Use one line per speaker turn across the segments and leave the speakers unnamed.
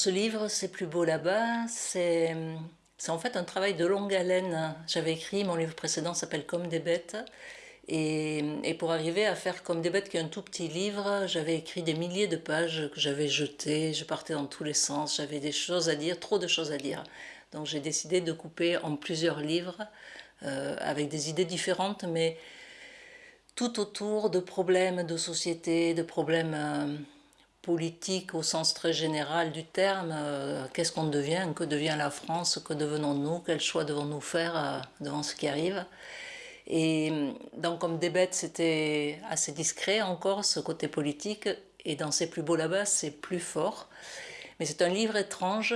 ce livre, C'est plus beau là-bas, c'est en fait un travail de longue haleine. J'avais écrit, mon livre précédent s'appelle Comme des bêtes. Et, pour arriver à faire Comme des bêtes, qui est un tout petit livre, j'avais écrit des milliers de pages que j'avais jetées, je partais dans tous les sens, j'avais des choses à dire, trop de choses à dire. Donc j'ai décidé de couper en plusieurs livres, euh, avec des idées différentes, mais tout autour de problèmes de société, de problèmes euh, politiques au sens très général du terme. Euh, qu'est-ce qu'on devient Que devient la France Que devenons-nous Quel choix devons-nous faire euh, devant ce qui arrive Et donc comme des bêtes, c'était assez discret encore, ce côté politique, et dans C'est plus beau là-bas, c'est plus fort. Mais c'est un livre étrange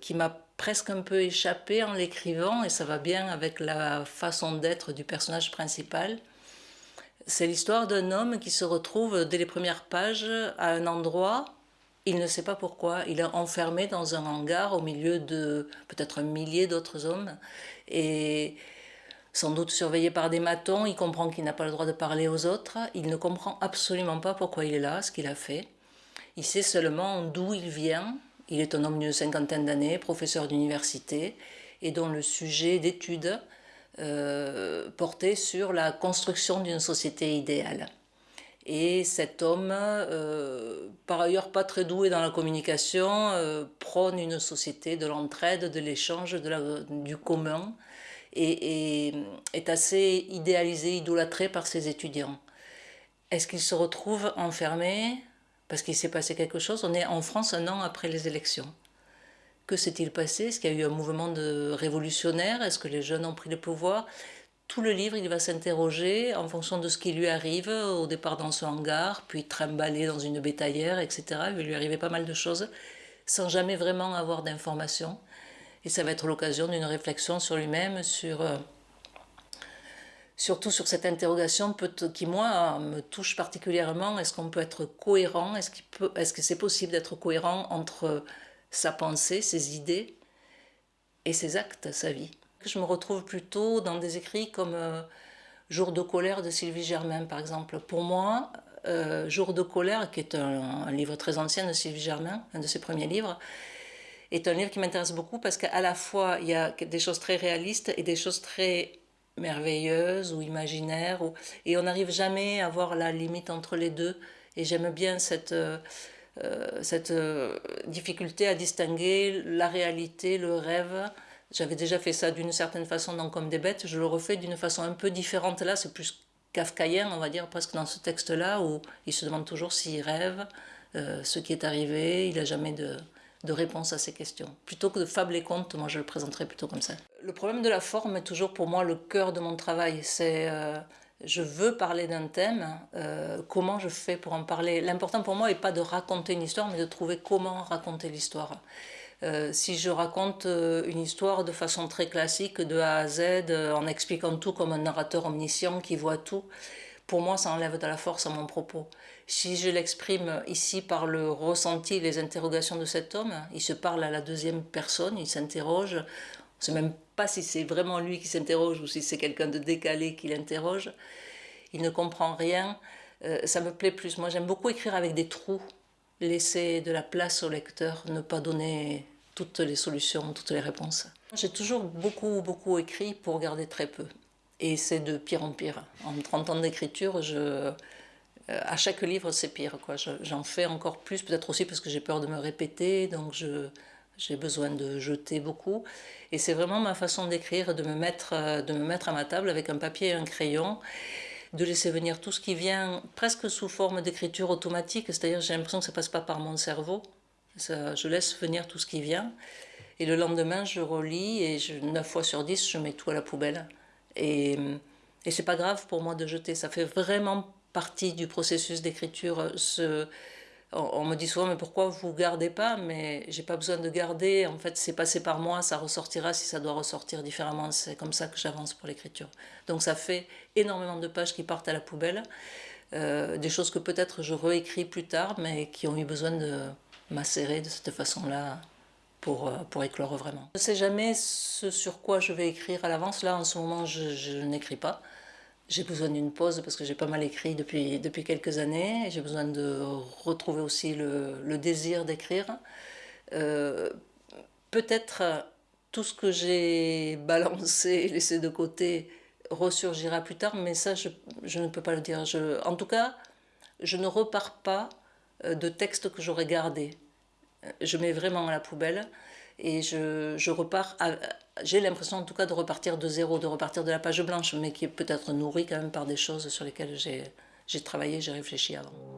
qui m'a presque un peu échappé en l'écrivant, et ça va bien avec la façon d'être du personnage principal. C'est l'histoire d'un homme qui se retrouve dès les premières pages à un endroit, il ne sait pas pourquoi, il est enfermé dans un hangar au milieu de peut-être un millier d'autres hommes, et sans doute surveillé par des matons, il comprend qu'il n'a pas le droit de parler aux autres, il ne comprend absolument pas pourquoi il est là, ce qu'il a fait. Il sait seulement d'où il vient, il est un homme d'une cinquantaine d'années, professeur d'université, et dont le sujet d'étude euh, portait sur la construction d'une société idéale. Et cet homme, euh, par ailleurs pas très doué dans la communication, euh, prône une société de l'entraide, de l'échange, du commun, et, et, est assez idéalisé, idolâtré par ses étudiants. Est-ce qu'il se retrouve enfermé? Parce qu'il s'est passé quelque chose? On est en France un an après les élections. Que s'est-il passé? Est-ce qu'il y a eu un mouvement révolutionnaire? Est-ce que les jeunes ont pris le pouvoir? Tout le livre, il va s'interroger en fonction de ce qui lui arrive, au départ dans son hangar, puis trimballer dans une bétaillère, etc. Il va lui arriver pas mal de choses, sans jamais vraiment avoir d'informations. Et ça va être l'occasion d'une réflexion sur lui-même, euh, surtout sur cette interrogation qui, moi, me touche particulièrement. Est-ce qu'on peut être cohérent? Est-ce est -ce que c'est possible d'être cohérent entre sa pensée, ses idées et ses actes, sa vie Je me retrouve plutôt dans des écrits comme euh, Jour de colère de Sylvie Germain, par exemple. Pour moi, euh, Jour de colère, qui est un, livre très ancien de Sylvie Germain, un de ses premiers livres, est un livre qui m'intéresse beaucoup parce qu'à la fois, il y a des choses très réalistes et des choses très merveilleuse ou imaginaire, ou... et on n'arrive jamais à voir la limite entre les deux. Et j'aime bien cette, euh, cette euh, difficulté à distinguer la réalité, le rêve. J'avais déjà fait ça d'une certaine façon dans Comme des bêtes, je le refais d'une façon un peu différente là, c'est plus kafkaïen, on va dire, presque dans ce texte-là, où il se demande toujours s'il rêve, ce qui est arrivé, il n'a jamais de, de réponse à ces questions. Plutôt que de fables et contes, moi je le présenterais plutôt comme ça. Le problème de la forme est toujours pour moi le cœur de mon travail. C'est euh, je veux parler d'un thème, euh, comment je fais pour en parler L'important pour moi n'est pas de raconter une histoire, mais de trouver comment raconter l'histoire. Euh, si je raconte une histoire de façon très classique, de A à Z, en expliquant tout comme un narrateur omniscient qui voit tout, pour moi, ça enlève de la force à mon propos. Si je l'exprime ici par le ressenti, les interrogations de cet homme, il se parle à la deuxième personne, il s'interroge. Ne sait même pas si c'est vraiment lui qui s'interroge ou si c'est quelqu'un de décalé qui l'interroge. Il ne comprend rien. Euh, ça me plaît plus. Moi, j'aime beaucoup écrire avec des trous, laisser de la place au lecteur, ne pas donner toutes les solutions, toutes les réponses. J'ai toujours beaucoup, beaucoup écrit pour garder très peu. Et c'est de pire en pire. En 30 ans d'écriture, je, euh, à chaque livre, c'est pire. J'en fais encore plus, peut-être aussi parce que j'ai peur de me répéter, donc j'ai besoin de jeter beaucoup. Et c'est vraiment ma façon d'écrire, de, me mettre, euh, de me mettre à ma table avec un papier et un crayon, de laisser venir tout ce qui vient presque sous forme d'écriture automatique, c'est-à-dire j'ai l'impression que ça passe pas par mon cerveau, je laisse venir tout ce qui vient. Et le lendemain, je relis et je, 9 fois sur 10, je mets tout à la poubelle. Et, et c'est pas grave pour moi de jeter, ça fait vraiment partie du processus d'écriture. On, me dit souvent, mais pourquoi vous gardez pas? Mais j'ai pas besoin de garder, en fait c'est passé par moi, ça ressortira si ça doit ressortir différemment. C'est comme ça que j'avance pour l'écriture. Donc ça fait énormément de pages qui partent à la poubelle, euh, des choses que peut-être je réécris plus tard, mais qui ont eu besoin de macérer de cette façon-là pour, euh, pour éclore vraiment. Je ne sais jamais ce sur quoi je vais écrire à l'avance. Là, en ce moment, je, n'écris pas. J'ai besoin d'une pause parce que j'ai pas mal écrit depuis, depuis quelques années. J'ai besoin de retrouver aussi le, désir d'écrire. Euh, peut-être tout ce que j'ai balancé, laissé de côté, ressurgira plus tard, mais ça, je, ne peux pas le dire. En tout cas, je ne repars pas euh, de textes que j'aurais gardés. Je mets vraiment à la poubelle et je, je repars, j'ai l'impression en tout cas de repartir de zéro, de repartir de la page blanche, mais qui est peut-être nourrie quand même par des choses sur lesquelles j'ai travaillé, j'ai réfléchi avant.